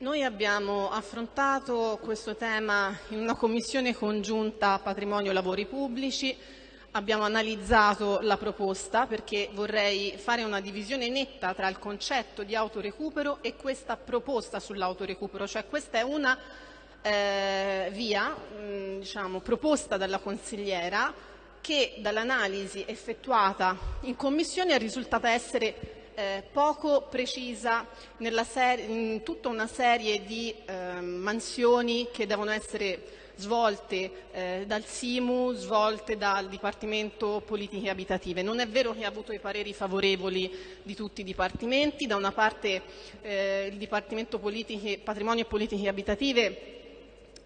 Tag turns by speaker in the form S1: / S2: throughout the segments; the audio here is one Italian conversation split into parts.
S1: Noi abbiamo affrontato questo tema in una commissione congiunta patrimonio lavori pubblici, abbiamo analizzato la proposta perché vorrei fare una divisione netta tra il concetto di autorecupero e questa proposta sull'autorecupero, cioè questa è una eh, via mh, diciamo, proposta dalla consigliera che dall'analisi effettuata in commissione è risultata essere eh, poco precisa in tutta una serie di eh, mansioni che devono essere svolte eh, dal SIMU, svolte dal Dipartimento Politiche Abitative. Non è vero che ha avuto i pareri favorevoli di tutti i dipartimenti, da una parte eh, il Dipartimento Politiche, Patrimonio e Politiche Abitative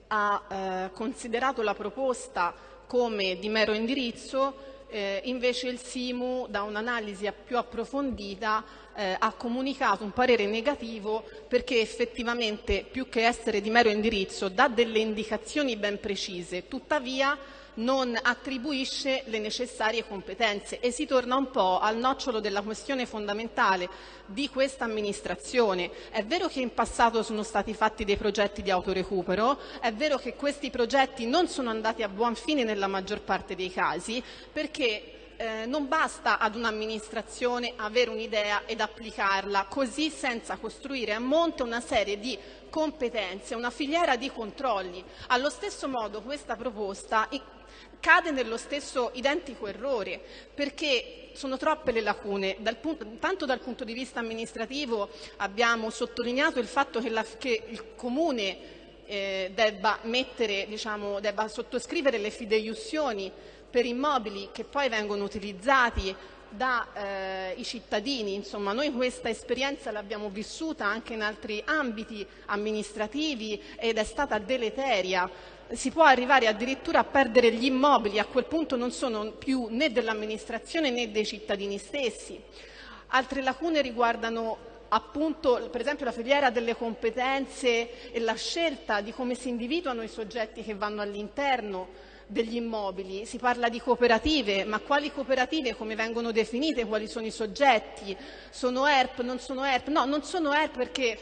S1: ha eh, considerato la proposta come di mero indirizzo eh, invece il SIMU, da un'analisi più approfondita, eh, ha comunicato un parere negativo perché effettivamente, più che essere di mero indirizzo, dà delle indicazioni ben precise. Tuttavia, non attribuisce le necessarie competenze e si torna un po' al nocciolo della questione fondamentale di questa amministrazione. È vero che in passato sono stati fatti dei progetti di autorecupero, è vero che questi progetti non sono andati a buon fine nella maggior parte dei casi perché eh, non basta ad un'amministrazione avere un'idea ed applicarla così senza costruire a monte una serie di competenze, una filiera di controlli. Allo stesso modo questa proposta cade nello stesso identico errore, perché sono troppe le lacune. Dal punto, tanto dal punto di vista amministrativo abbiamo sottolineato il fatto che, la, che il Comune eh, debba, mettere, diciamo, debba sottoscrivere le fideiussioni per immobili che poi vengono utilizzati dai eh, cittadini. Insomma, noi questa esperienza l'abbiamo vissuta anche in altri ambiti amministrativi ed è stata deleteria si può arrivare addirittura a perdere gli immobili, a quel punto non sono più né dell'amministrazione né dei cittadini stessi. Altre lacune riguardano appunto per esempio la filiera delle competenze e la scelta di come si individuano i soggetti che vanno all'interno degli immobili. Si parla di cooperative, ma quali cooperative, come vengono definite, quali sono i soggetti? Sono ERP, non sono ERP? No, non sono ERP perché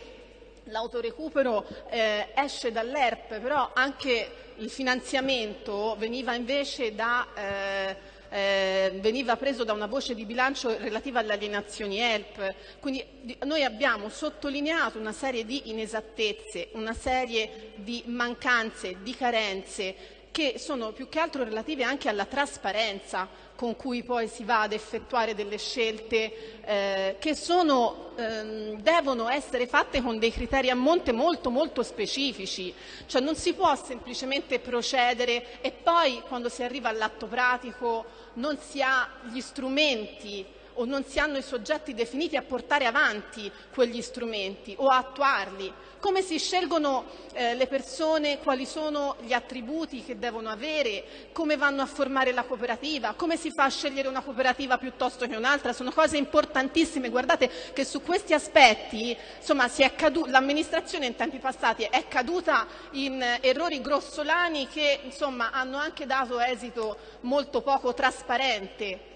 S1: l'autorecupero eh, esce dall'ERP, però anche il finanziamento veniva invece da, eh, eh, veniva preso da una voce di bilancio relativa alle alienazioni ELP. Quindi noi abbiamo sottolineato una serie di inesattezze, una serie di mancanze, di carenze che sono più che altro relative anche alla trasparenza con cui poi si va ad effettuare delle scelte eh, che sono, ehm, devono essere fatte con dei criteri a monte molto molto specifici, cioè non si può semplicemente procedere e poi quando si arriva all'atto pratico non si ha gli strumenti o non si hanno i soggetti definiti a portare avanti quegli strumenti o a attuarli. Come si scelgono eh, le persone, quali sono gli attributi che devono avere, come vanno a formare la cooperativa, come si fa a scegliere una cooperativa piuttosto che un'altra, sono cose importantissime. Guardate che su questi aspetti l'amministrazione in tempi passati è caduta in errori grossolani che insomma, hanno anche dato esito molto poco trasparente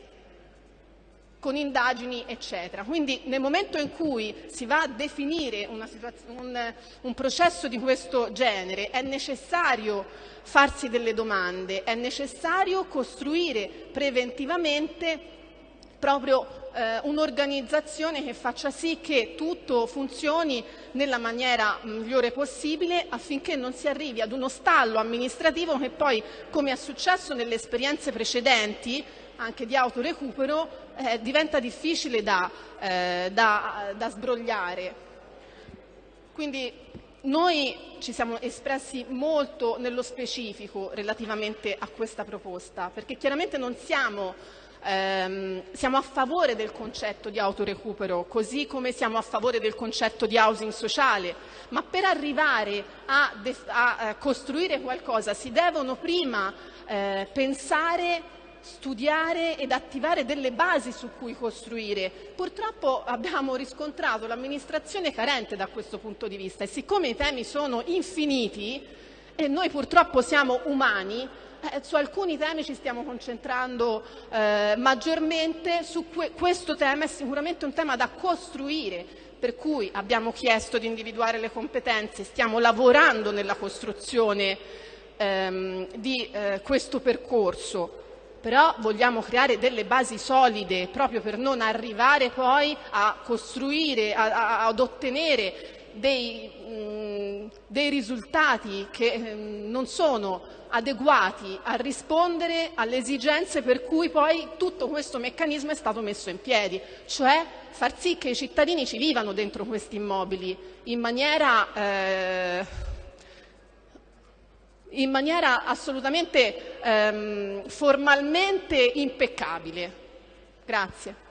S1: con indagini eccetera. Quindi nel momento in cui si va a definire un, un, processo di questo genere è necessario farsi delle domande, è necessario costruire preventivamente proprio eh, un'organizzazione che faccia sì che tutto funzioni nella maniera migliore possibile affinché non si arrivi ad uno stallo amministrativo che poi, come è successo nelle esperienze precedenti, anche di autorecupero eh, diventa difficile da, eh, da, da sbrogliare. Quindi noi ci siamo espressi molto nello specifico relativamente a questa proposta, perché chiaramente non siamo, ehm, siamo a favore del concetto di autorecupero, così come siamo a favore del concetto di housing sociale, ma per arrivare a, a costruire qualcosa si devono prima eh, pensare studiare ed attivare delle basi su cui costruire. Purtroppo abbiamo riscontrato l'amministrazione carente da questo punto di vista e siccome i temi sono infiniti e noi purtroppo siamo umani, eh, su alcuni temi ci stiamo concentrando eh, maggiormente, su que questo tema è sicuramente un tema da costruire per cui abbiamo chiesto di individuare le competenze, stiamo lavorando nella costruzione ehm, di eh, questo percorso però vogliamo creare delle basi solide proprio per non arrivare poi a costruire, a, a, ad ottenere dei, mh, dei risultati che mh, non sono adeguati a rispondere alle esigenze per cui poi tutto questo meccanismo è stato messo in piedi, cioè far sì che i cittadini ci vivano dentro questi immobili in maniera eh, in maniera assolutamente ehm, formalmente impeccabile. Grazie.